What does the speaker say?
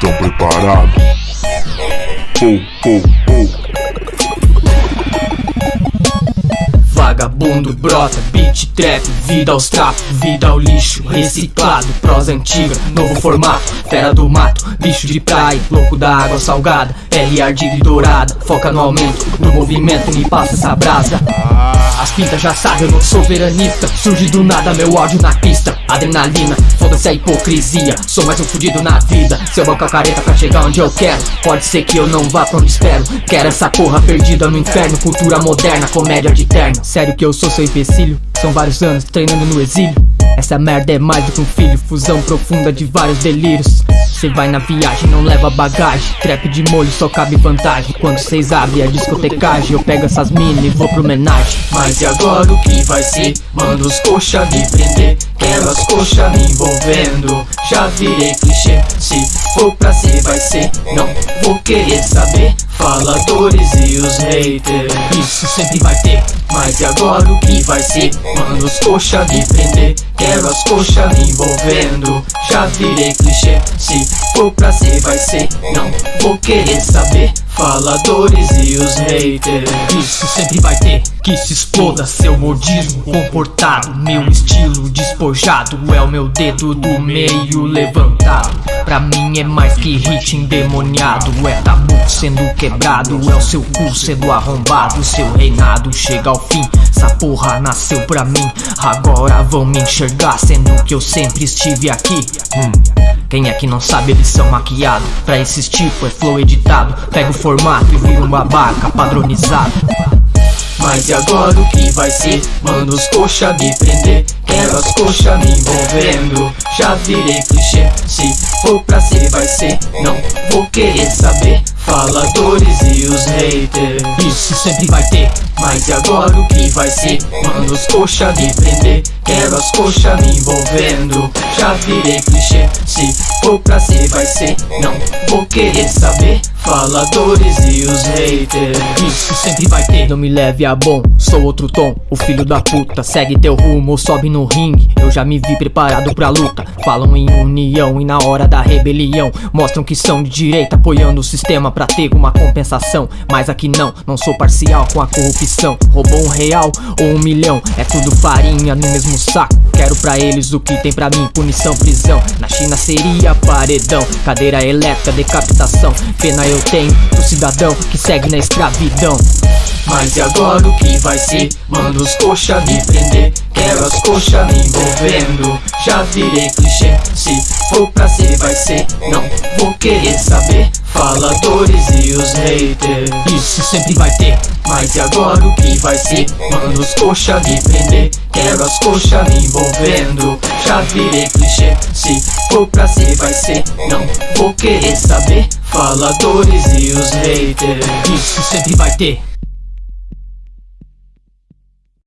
estão preparados? Pou, pou, pou. Vagabundo, brota, beat, trap, vida aos trapos, vida ao lixo, reciclado, prosa antiga, novo formato, fera do mato, bicho de praia, louco da água salgada, pele ardida e dourada, foca no aumento, no movimento, me passa essa brasa. As pintas já sabem, eu não sou veranista, surge do nada meu ódio na pista, adrenalina, foda-se a hipocrisia, sou mais um fudido na vida, seu banco careta pra chegar onde eu quero, pode ser que eu não vá pra onde espero, quero essa porra perdida no inferno, cultura moderna, comédia de terno. Sério que eu sou seu empecilho? São vários anos treinando no exílio. Essa merda é mais do que um filho, fusão profunda de vários delírios. Cê vai na viagem, não leva bagagem. Trap de molho só cabe vantagem. Quando cês abrem a discotecagem, eu pego essas mini e vou pro homenagem. Mas e agora o que vai ser? Manda os coxa me prender. Quero as coxas me envolvendo. Já virei clichê. Se for pra ser, vai ser. Não querer saber. Faladores e os haters. Isso sempre vai ter. Mas e agora o que vai ser? Manda os coxa me prender Quero as coxas me envolvendo Já virei clichê Se for pra ser vai ser Não vou querer saber Faladores e os haters. Isso sempre vai ter Que se exploda seu modismo comportado. Meu estilo despojado É o meu dedo do meio levantado. Pra mim é mais que hit endemoniado. É tabu sendo quebrado É o seu cu sendo arrombado. Seu reinado chega ao fim Essa porra nasceu pra mim. Agora vão me enxergar Sendo que eu sempre estive aqui. Hum. Quem é que não sabe eles são maquiados Pra tipo é flow editado. Pega o formato e vira um babaca padronizado mas e agora o que vai ser? Manda os coxa me prender. Quero as coxas me envolvendo. Já virei clichê. Se for pra ser vai ser. Não vou querer saber. Faladores e os haters. Isso sempre vai ter. Mas e agora o que vai ser? Manda os coxa me prender. Quero as coxas me envolvendo. Já virei clichê. Se for pra vai ser Não vou querer saber Faladores e os haters. Isso sempre vai ter. Não me leve a bom, sou outro tom. O filho da puta, segue teu rumo sobe no ringue. Eu já me vi preparado pra luta. Falam em união e na hora da rebelião. Mostram que são de direita apoiando o sistema pra ter uma compensação. Mas aqui não, não sou parcial com a corrupção. Roubou um real ou um milhão É tudo farinha no mesmo saco. Quero pra eles o que tem pra mim, punição, prisão. Na China seria paredão. Cadeira elétrica, decapitação. Pena eu tenho do cidadão que segue na escravidão. Mas e agora o que vai ser? Manda os coxa me prender Quero as coxas me envolvendo. Já virei clichê Se for pra ser vai ser. Não vou querer saber Faladores e os haters. Isso sempre vai ter Mas e agora o que vai ser? Manda os coxa me prender Quero as coxas me envolvendo Já virei clichê Se for pra ser vai ser. Não vou querer saber. Faladores e os haters. Isso sempre vai ter